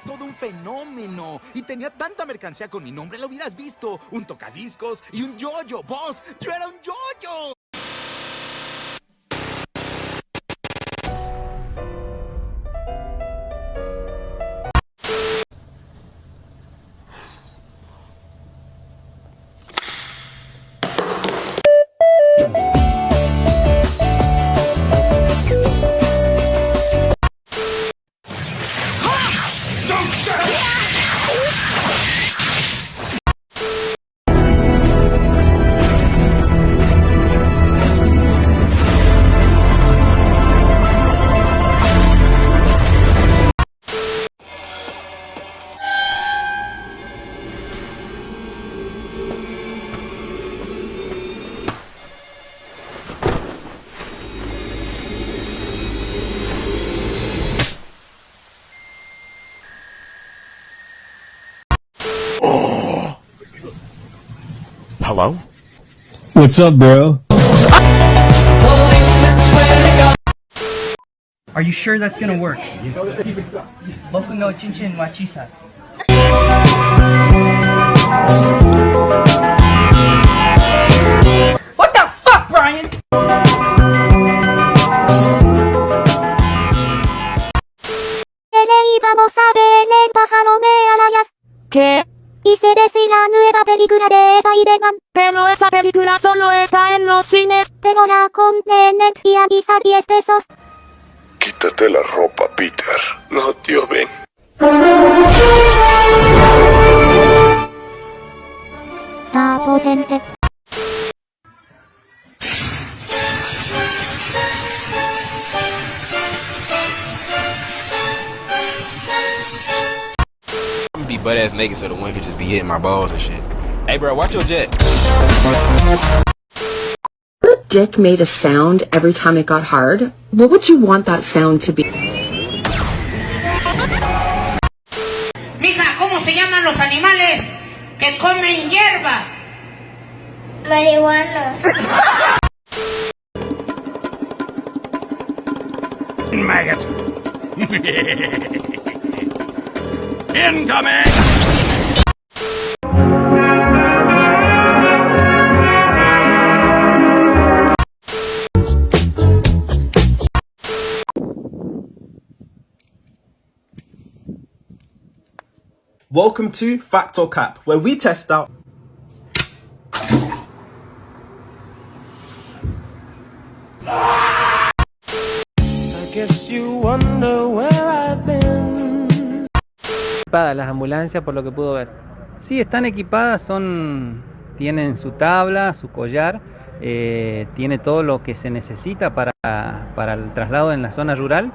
todo un fenómeno. Y tenía tanta mercancía con mi nombre, lo hubieras visto. Un tocadiscos y un yoyo. ¡Boss! ¡Yo era un yoyo! so sick. Hello? What's up, bro? Are you sure that's gonna work? Boku Quítate la ropa, Peter. No, tío, ven. Está potente. Be butt ass naked so the wind could just be hitting my balls and shit. Hey, bro, watch your jet. Your dick made a sound every time it got hard. What would you want that sound to be? Mija, ¿cómo se llaman los animales que comen hierbas? Marihuanos. Maggot. Incoming! Welcome to Fact or Cap, where we test out. Equipadas las ambulancias por lo que puedo ver. Sí, están equipadas, son tienen su tabla, su collar, eh, tiene todo lo que se necesita para, para el traslado en la zona rural.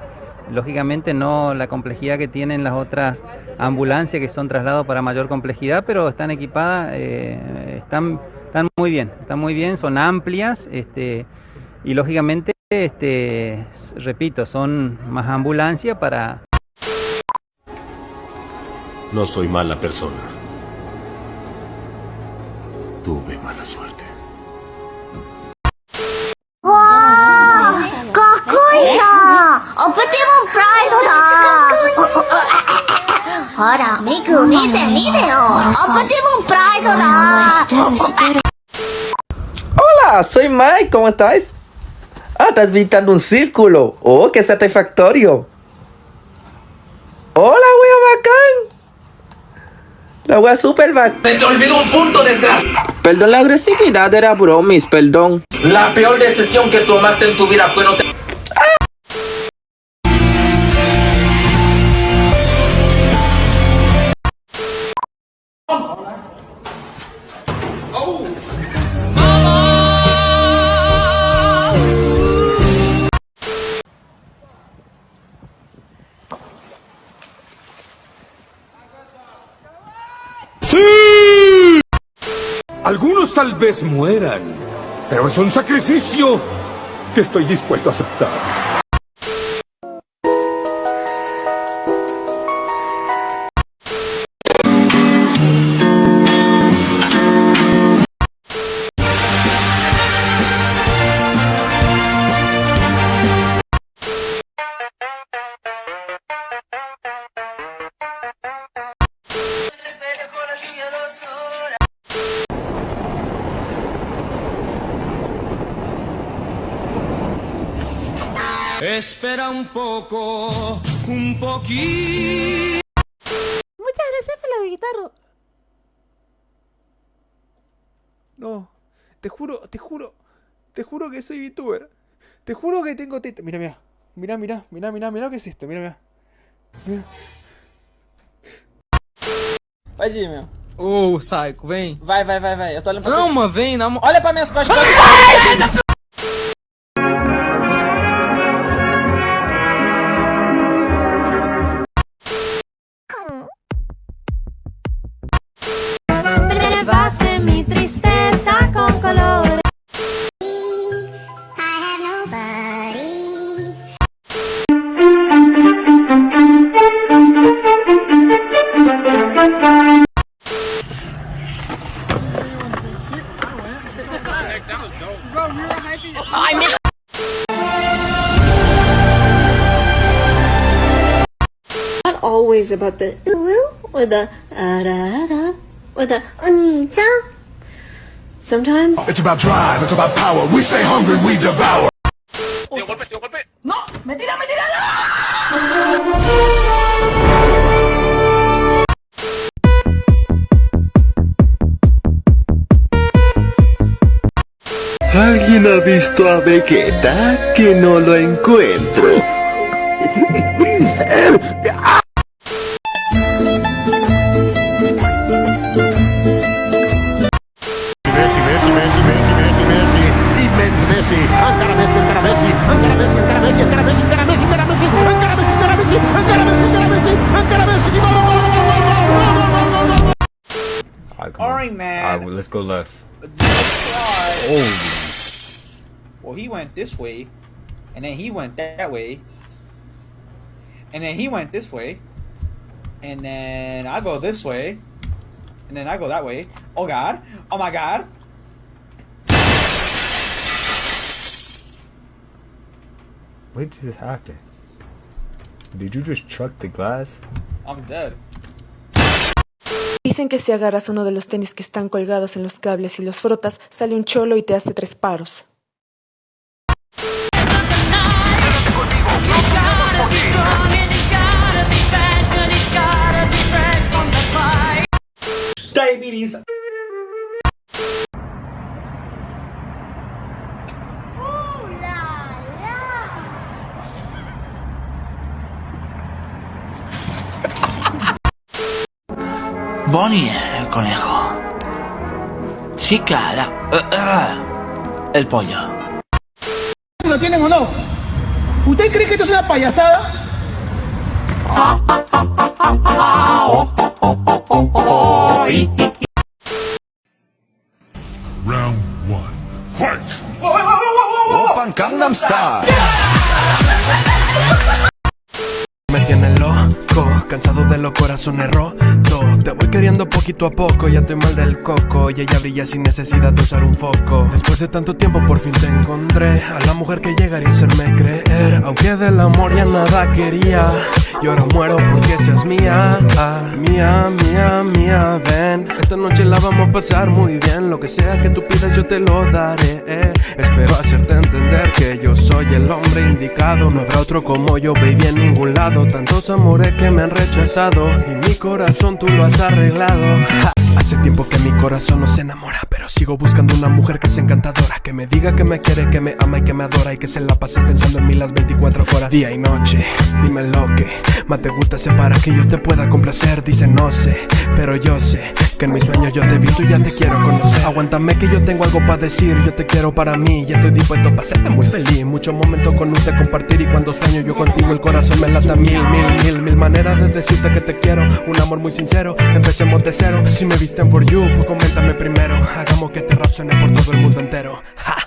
Lógicamente no la complejidad que tienen las otras ambulancias que son trasladados para mayor complejidad, pero están equipadas, eh, están, están muy bien, están muy bien, son amplias este, y lógicamente, este, repito, son más ambulancias para... No soy mala persona. Tuve mala suerte. ほらミク見て見てよオプティモンプライドだ Hola, soy Mike, ¿cómo estás? Ah, estás pintando un círculo. Oh, qué satisfactorio. Hola, wea bacán. La wea super bacán. Se te olvidó un punto, desgracia. Perdón, la agresividad era bromis, perdón. La peor decisión que tomaste en tu vida fue no te... Algunos tal vez mueran, pero es un sacrificio que estoy dispuesto a aceptar. Espera un poco, un poquito. Muchas gracias por la guitarra. No, te juro, te juro, te juro que soy VTuber. Te juro que tengo teta. Mira, mira, mira, mira, mira, mira, mira, ¿qué es esto? Mira, mira. mira. Vai, Jimmy. Ô, oh, Saico, vem. Vai, vai, vai, vai. Eu tô olhando pra Não, mano, vem, não. Olha pra minhas costas. Relevaste Not always about the ooh or the ah or the onita. Sometimes It's about drive, it's about power. We stay hungry, we devour. No, mentira, mentira, ¿Alguien ha visto a Vegeta? Que no lo encuentro. Messi, encara Messi, encara Messi, encara Messi, encara Messi, encara Messi, encara Messi, encara Messi, encara Messi, encara Messi, encara Messi, encara Messi, encara Messi, gol, gol, gol, gol, gol, gol, gol, gol, gol. Alright, All right, man. Alright, well, let's go left. Oh. Well, he went this way, and then he went that way, and then he went this way, and then I go this way, and then I go that way. Oh God! Oh my God! What just happened? Did you just truck the glass? I'm dead. Dicen que si agarras uno de los tenis que están colgados en los cables y los frotas, sale un cholo y te hace tres paros. Diabetes. Bonnie el conejo. Chica, la, eh, eh, el pollo. ¿Lo tienen o no? ¿Usted cree que esto es una payasada? Round one. Fight! Open Gangnam Style. Me tiene loco, cansado de los corazones rotos Te voy queriendo poquito a poco, ya estoy mal del coco. Y ella brilla sin necesidad de usar un foco. Después de tanto tiempo por fin te encontré. A la mujer que llegaría a hacerme creer. Aunque del amor ya nada quería Y ahora muero porque seas mía ah, Mía, mía, mía, ven Esta noche la vamos a pasar muy bien Lo que sea que tú pidas yo te lo daré eh. Espero hacerte entender que yo soy el hombre indicado No habrá otro como yo, baby, en ningún lado Tantos amores que me han rechazado Y mi corazón tú lo has arreglado. Hace tiempo que mi corazón no se enamora Pero sigo buscando una mujer que sea encantadora Que me diga que me quiere, que me ama y que me adora Y que se la pase pensando en mí las 24 horas Día y noche, dime lo que más te gusta Sé para que yo te pueda complacer Dice no sé, pero yo sé Que en mis sueños yo te vi, tú ya te quiero conocer. Aguántame que yo tengo algo para decir Yo te quiero para mí y estoy dispuesto para hacerte muy feliz. Muchos momentos con usted compartir Y cuando sueño yo contigo el corazón me lata mil, mil, mil Mil maneras de decirte que te quiero. Un amor muy sincero, empecemos de cero. Si me visten for you, pues coméntame primero Hagamos que este rap suene por todo el mundo entero Ja.